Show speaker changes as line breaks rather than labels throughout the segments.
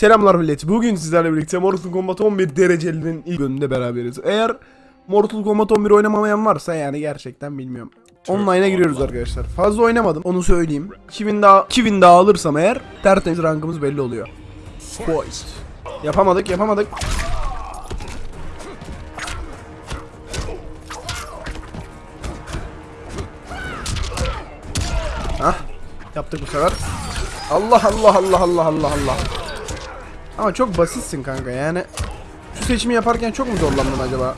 Selamlar millet. Bugün sizlerle birlikte Mortal Kombat 11 derecelinin ilk bölümünde beraberiz. Eğer Mortal Kombat 11 oynamamayan varsa yani gerçekten bilmiyorum. Online'a giriyoruz arkadaşlar. Fazla oynamadım onu söyleyeyim. 2000 daha 2000 daha alırsam eğer tertemiz rankımız belli oluyor. Fight. Yapamadık, yapamadık. Hah. Yaptık bu sefer. Allah Allah Allah Allah Allah Allah. Ama çok basitsin kanka yani. Şu seçimi yaparken çok mu zorlandın acaba?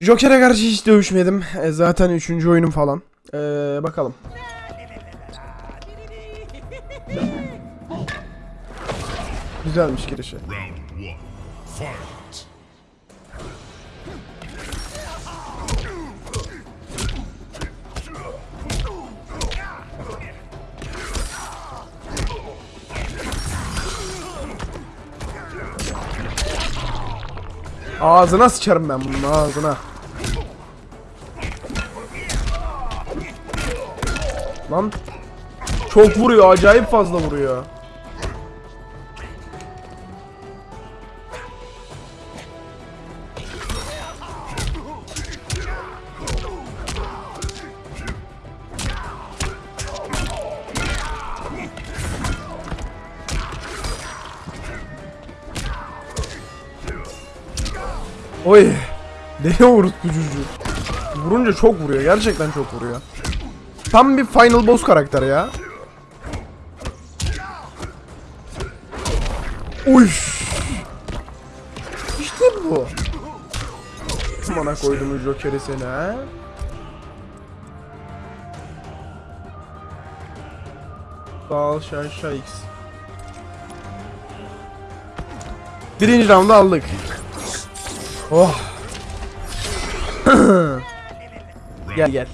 Joker'e karşı hiç dövüşmedim. E, zaten üçüncü oyunum falan. E, bakalım. Güzelmiş girişi. Ağzına sıçarım ben bunun ağzına. Lan çok vuruyor acayip fazla vuruyor. Oy. Deli vurdu çocuğu. Vurunca çok vuruyor. Gerçekten çok vuruyor. Tam bir final boss karakter ya. Uy. İşte bu. Bana koydum Joker'i seni ha. Ol Şaşa X. Birinci roundu aldık. Oh. gel gel.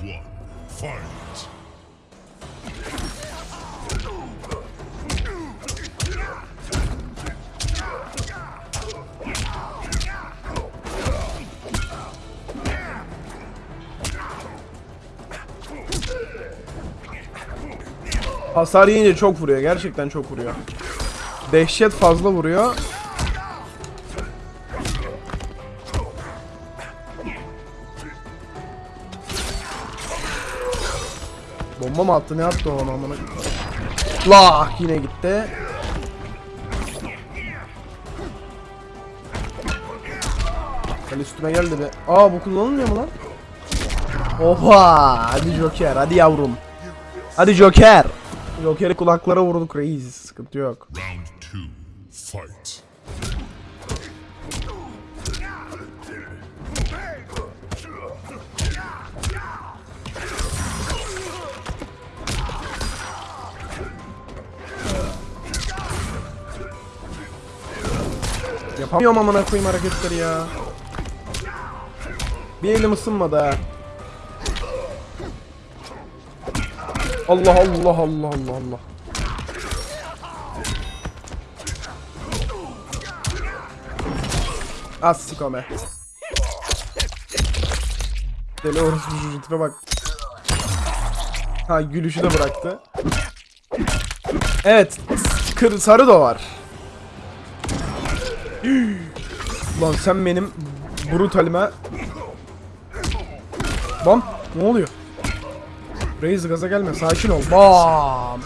Hasar yiyince çok vuruyor. Gerçekten çok vuruyor. Dehşet fazla vuruyor. Bomba mı attı ne attı ona amına? Lah yine gitti. Gel üstüme geldi be. Aa bu kullanılmıyor mu lan? Oha! Hadi Joker, hadi yavrum. Hadi Joker. Joker'i kulaklara vurduk reis. Sıkıntı yok.
Round two. Fight.
Yapamıyorum amına koyayım hareketleri ya. Bir elim ısınmadı ha. Allah Allah Allah Allah Allah. Az sikome. Deli orospu çocuğu tipe bak. Ha gülüşü de bıraktı. Evet. Kır, sarı da var. Lan sen benim brutalime Bam ne oluyor? Reis gaza gelme sakin ol. Bam.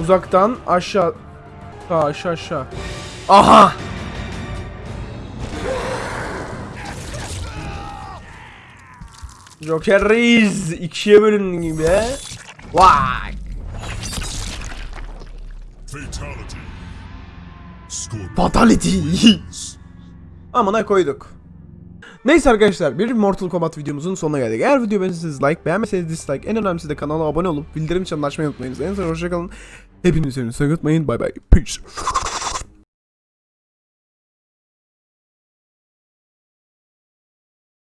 Uzaktan aşağı. Ha, aşağı aşağı. Aha. Joker Reis ikiye bölündün gibi. Vay.
Fatality.
Fatality. Amına koyduk. Neyse arkadaşlar bir Mortal Kombat videomuzun sonuna geldik. Eğer video beğendiyseniz like, beğenmeseniz dislike, en önemlisi de kanala abone olup bildirim çanını açmayı unutmayınız. En son hoşçakalın. Hepinizi sevmeyi unutmayın. Bay bay. Peace.